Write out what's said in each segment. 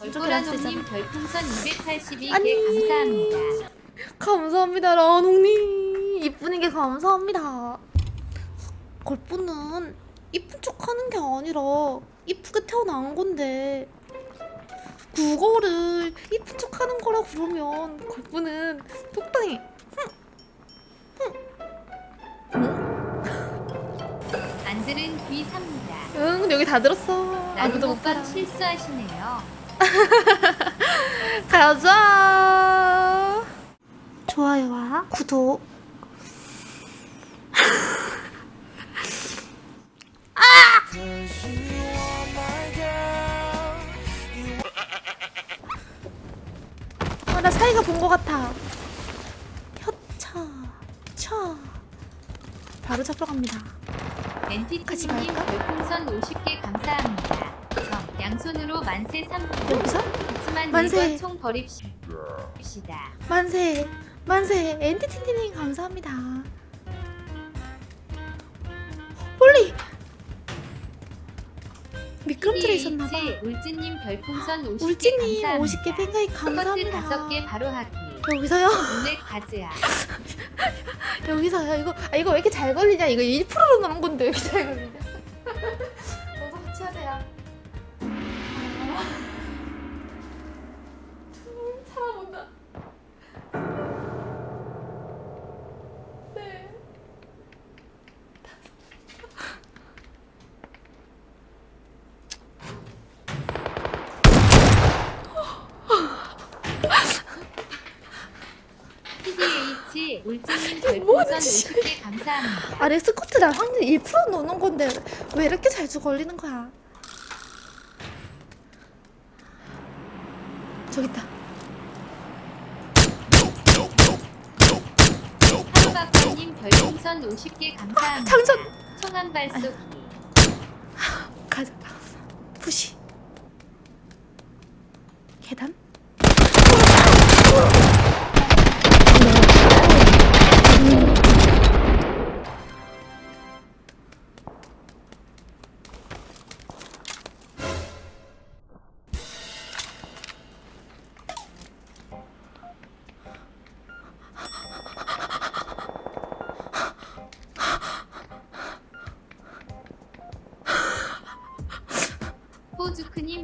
얼꼬라놈님 별풍선 282개 아니. 감사합니다. 감사합니다 라농님 이쁘는 게 감사합니다 걸프는 이쁜 척 하는 게 아니라 이쁘게 태어난 건데 그거를 이쁜 척 하는 거라 그러면 걸프는 적당히 안 들은 귀 삽니다. 응 근데 여기 다 들었어 아무도 못 봐라 실수하시네요. 가자 좋아요와 구독 아, 나 사이가 본 것 같아. 혀차, 차. 바로 잡으러 갑니다. 같이 엔티티님? 별풍선 50개 감사합니다. 정, 양손으로 만세 3분. 여기서? 그치만 만세. 총 버립시다. 만세, 만세. 엔티티님 감사합니다. 홀리! 미끄럼틀에 있었나봐. 울진님 별풍선 50개 울지님 감사합니다. 50개 팬가입 커트 감사합니다. 5개 바로 하기. 여기서요? 오늘 가즈야. 여기서요? 이거 아 이거 왜 이렇게 잘 걸리냐? 이거 1%로 넣은 건데 왜 이렇게 잘 걸리냐? 감사합니다. 아래 스쿼트 날 확률 1% 넣는 건데 왜 이렇게 자주 걸리는 거야? 저기 있다. 하루박사님 별풍선 50개 감사합니다. 장전! 총한 발쏘기. 가자. 푸시. 계단?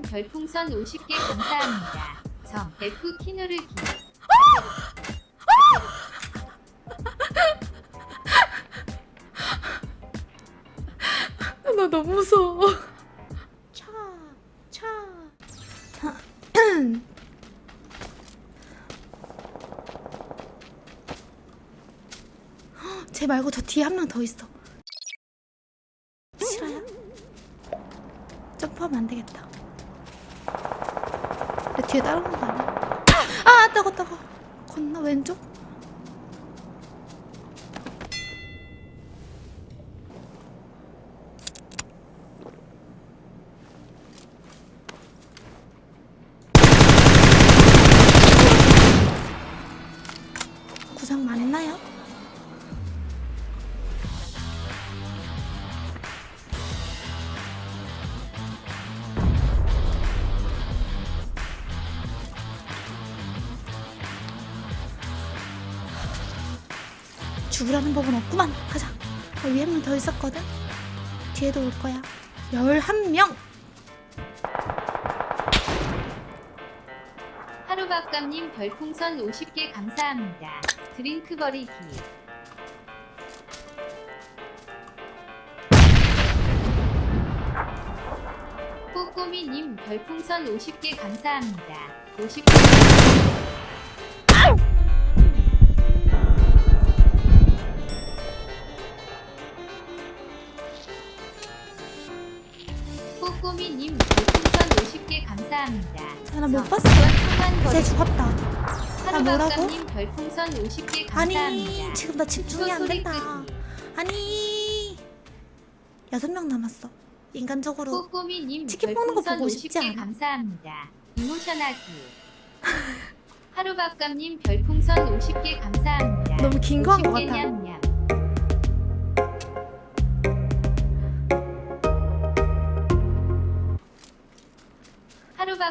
님 별풍선 50개 감사합니다. 정, F 키누르기. 나 너무 무서워. 차, 차. 쟤 말고 저 뒤에 한 명 더 있어. 싫어요? 점프하면 안 되겠다. 내 뒤에 따라오는 거 아니야? 아, 따가 따가. 건너 왼쪽? 구상 맞나요? 죽으라는 법은 없구만. 가자. 어, 위에 한 명 더 있었거든. 뒤에도 올 거야. 11명! 하루박감님 별풍선 50개 감사합니다. 드링크 버리기. 꼬꼬미님 별풍선 50개 감사합니다. 50개 나 못 봤어. 이건 쟤 총만 죽었다. 나 뭐라고? 별풍선 50개 아니. 지금 나 집중이 안 된다. 아니. 여섯 명 남았어. 인간적으로. 치킨 먹는 거 보고 싶지 50개 않아. 감사합니다. 이모션하기. 하루박감님 별풍선 50개 감사합니다. 너무 긴 거 한것 50개 같아.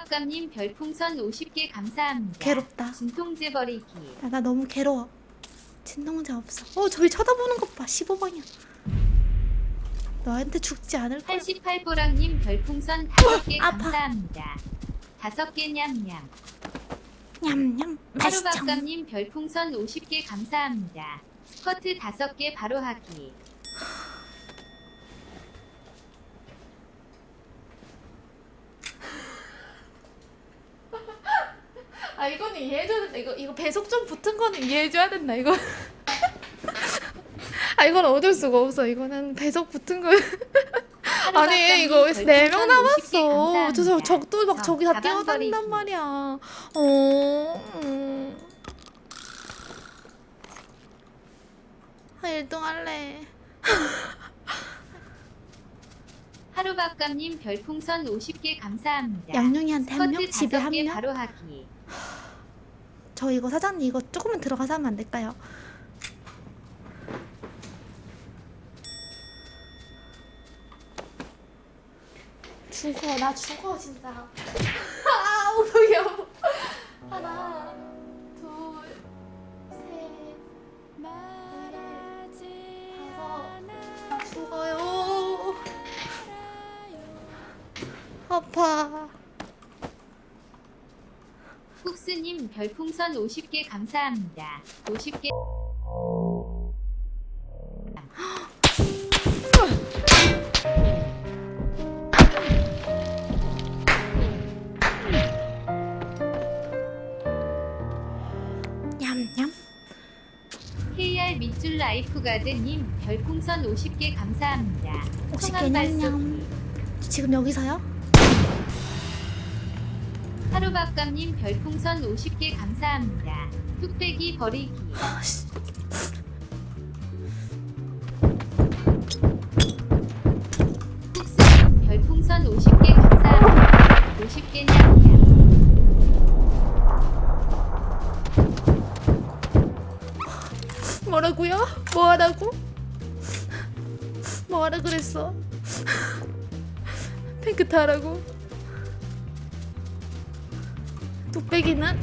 하루밥감님 별풍선 50개 감사합니다. 괴롭다. 진통제 버리기. 야, 나 너무 괴로워. 진동제 없어. 어, 저기 쳐다보는 것 봐. 15방이야. 너한테 죽지 않을 거야. 88보랑님 별풍선 5개 아파. 감사합니다. 5개 냠냠. 냠냠. 맛있죠. 하루밥감님 별풍선 50개 감사합니다. 스커트 5개 바로 하기. 아 이거는 이해해줘야 된다. 이거 이거 배속 좀 붙은 거는 이해해줘야 된다. 이거. 아 이건 어쩔 수가 없어. 이거는 배속 붙은 거. 아니 이거 네 명 남았어. 저, 저 적도 막 저기 다 뛰어다닌단 말이야. 어. 음. 아 1등 할래. 하루밥감님 별풍선 50개 감사합니다. 양룡이한테 한 명, 스커트 집에 한 5개 명. 바로 하기. 저 이거 사장님 이거 조금만 들어가서 하면 안 될까요? 죽어 나 죽어 진짜. 아 하나 둘셋 다섯 죽어요. 아파 쿡스님 별풍선 50개 감사합니다. 50개 냠냠 KR 밑줄 라이프 가드님 별풍선 50개 감사합니다. 50개 성함 발송기. 냠냠 지금 여기서요? 하루밥감님 별풍선 50개 감사합니다. 뚝배기 버리기. 아씨 쿡스님 별풍선 50개 감사합니다. 50개 냠냠. 뭐라고요? 뭐하라고? 뭐하라 그랬어? 탱크 타라고? 뚝배기는?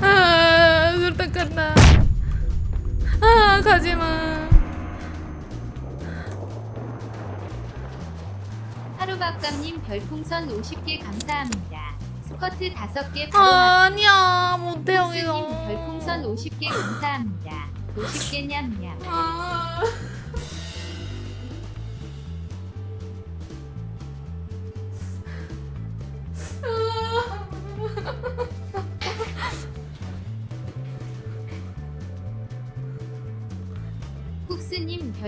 아, 눈 닦았나? 아, 가지마. 하루밥감님 별풍선 50개 감사합니다. 스커트 5개 바로 하기. 아니야, 못해요, 이거. 별풍선 50개 감사합니다. 50개 냠냠. 아.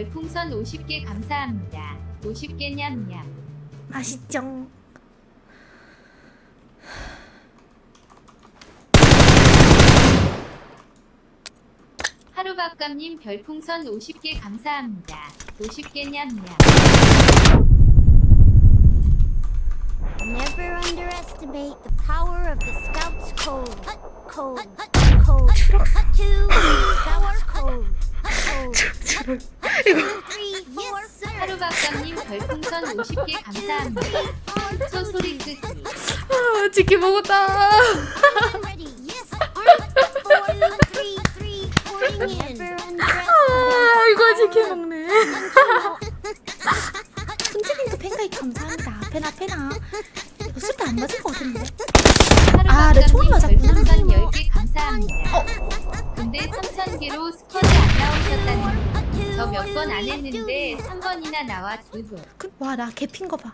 별풍선 50개 감사합니다. 50개 냠냠. 맛있죠. 하루밥감님 별풍선 50개 감사합니다. 50개 냠냠. Never underestimate the power of the Scouts Code. Code. Code. Two. 치킨 먹었다. 아, 이거 치킨 먹네. 손찌빈크 팬가입 감사합니다. 페나 페나. 이거 술도 안 맞을 것 같은데. 아, 네, 총알 맞았구나. 별풍선 10개 감사합니다. 근데 3,000개로 스쿼트 안 나오셨다니. 저 몇 번 안 했는데 3번이나 나와 두고. 그, 와, 나 개핀 거 봐.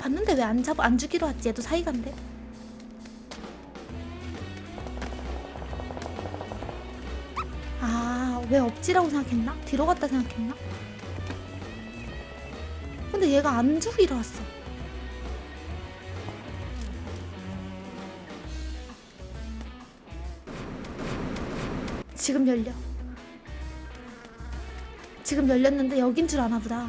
봤는데 왜 안 잡아 안 주기로 했지? 얘도 사이간데. 아, 왜 없지라고 생각했나? 뒤로 갔다 생각했나? 근데 얘가 안 주기로 왔어. 지금 열려. 지금 열렸는데 여긴 줄 아나 보다.